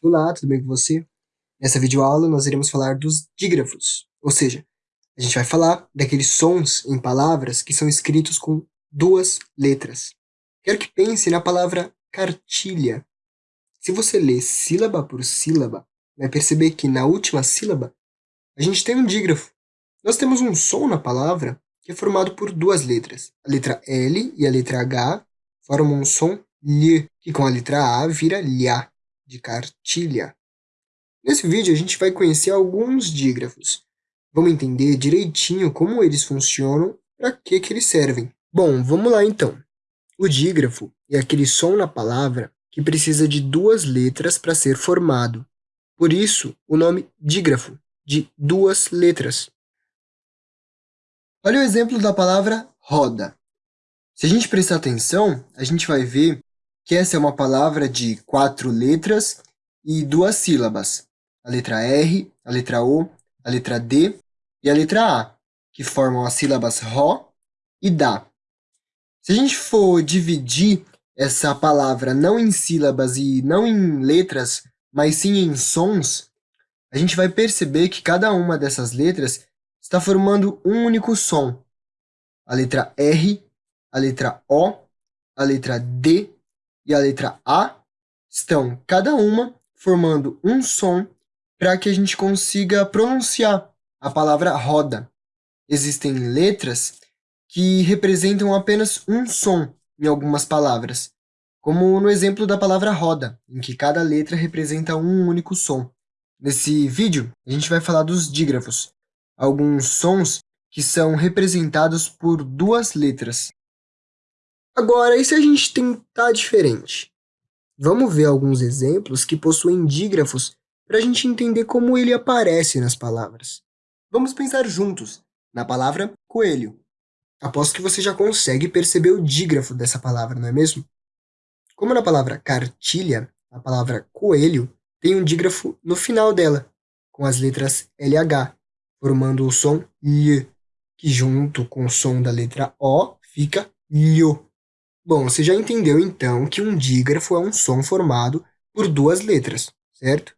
Olá, tudo bem com você? Nessa videoaula nós iremos falar dos dígrafos, ou seja, a gente vai falar daqueles sons em palavras que são escritos com duas letras. Quero que pense na palavra cartilha. Se você ler sílaba por sílaba, vai perceber que na última sílaba a gente tem um dígrafo. Nós temos um som na palavra que é formado por duas letras. A letra L e a letra H formam um som lh, que com a letra A vira lhá, de cartilha. Nesse vídeo a gente vai conhecer alguns dígrafos. Vamos entender direitinho como eles funcionam, para que, que eles servem. Bom, vamos lá então. O dígrafo é aquele som na palavra que precisa de duas letras para ser formado. Por isso, o nome dígrafo, de duas letras. Olha o exemplo da palavra roda. Se a gente prestar atenção, a gente vai ver que essa é uma palavra de quatro letras e duas sílabas. A letra R, a letra O, a letra D e a letra A, que formam as sílabas RO e DA. Se a gente for dividir essa palavra não em sílabas e não em letras, mas sim em sons, a gente vai perceber que cada uma dessas letras está formando um único som. A letra R a letra O, a letra D e a letra A estão cada uma formando um som para que a gente consiga pronunciar a palavra roda. Existem letras que representam apenas um som em algumas palavras, como no exemplo da palavra roda, em que cada letra representa um único som. Nesse vídeo, a gente vai falar dos dígrafos, alguns sons que são representados por duas letras. Agora, e se a gente tentar diferente? Vamos ver alguns exemplos que possuem dígrafos para a gente entender como ele aparece nas palavras. Vamos pensar juntos na palavra coelho. Aposto que você já consegue perceber o dígrafo dessa palavra, não é mesmo? Como na palavra cartilha, a palavra coelho tem um dígrafo no final dela, com as letras LH, formando o som LH, que junto com o som da letra O fica LHO. Bom, você já entendeu então que um dígrafo é um som formado por duas letras, certo?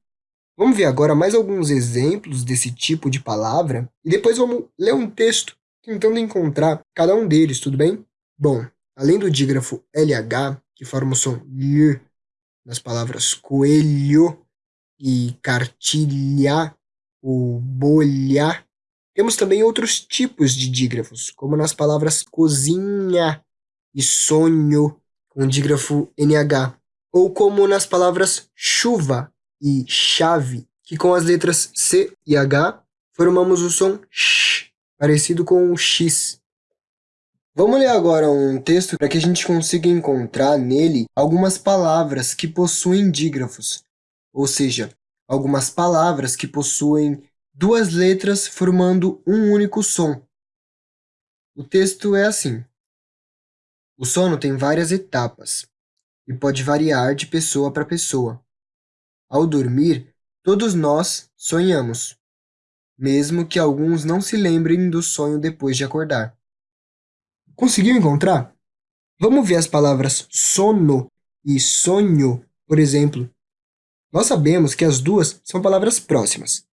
Vamos ver agora mais alguns exemplos desse tipo de palavra e depois vamos ler um texto tentando encontrar cada um deles, tudo bem? Bom, além do dígrafo LH, que forma o som L nas palavras coelho e cartilha ou bolha, temos também outros tipos de dígrafos, como nas palavras cozinha e sonho com dígrafo NH, ou como nas palavras chuva e chave, que com as letras C e H formamos o som sh, parecido com o X. Vamos ler agora um texto para que a gente consiga encontrar nele algumas palavras que possuem dígrafos, ou seja, algumas palavras que possuem duas letras formando um único som. O texto é assim. O sono tem várias etapas e pode variar de pessoa para pessoa. Ao dormir, todos nós sonhamos, mesmo que alguns não se lembrem do sonho depois de acordar. Conseguiu encontrar? Vamos ver as palavras sono e sonho, por exemplo. Nós sabemos que as duas são palavras próximas.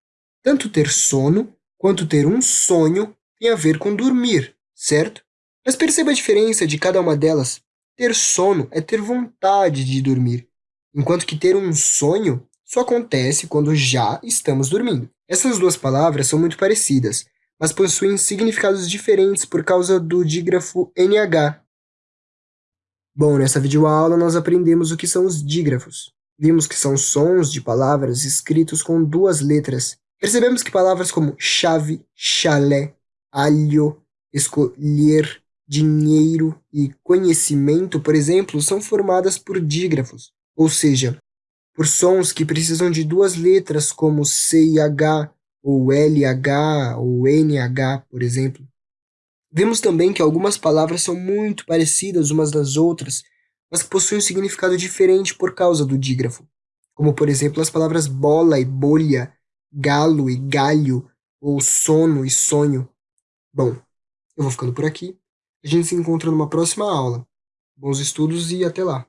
Tanto ter sono quanto ter um sonho tem a ver com dormir, certo? Mas perceba a diferença de cada uma delas. Ter sono é ter vontade de dormir, enquanto que ter um sonho só acontece quando já estamos dormindo. Essas duas palavras são muito parecidas, mas possuem significados diferentes por causa do dígrafo NH. Bom, nessa videoaula nós aprendemos o que são os dígrafos. Vimos que são sons de palavras escritos com duas letras. Percebemos que palavras como chave, chalé, alho, escolher, dinheiro e conhecimento, por exemplo, são formadas por dígrafos, ou seja, por sons que precisam de duas letras como C e H, ou LH, ou NH, por exemplo. Vemos também que algumas palavras são muito parecidas umas das outras, mas possuem um significado diferente por causa do dígrafo, como por exemplo as palavras bola e bolha, galo e galho, ou sono e sonho. Bom, eu vou ficando por aqui. A gente se encontra numa próxima aula. Bons estudos e até lá!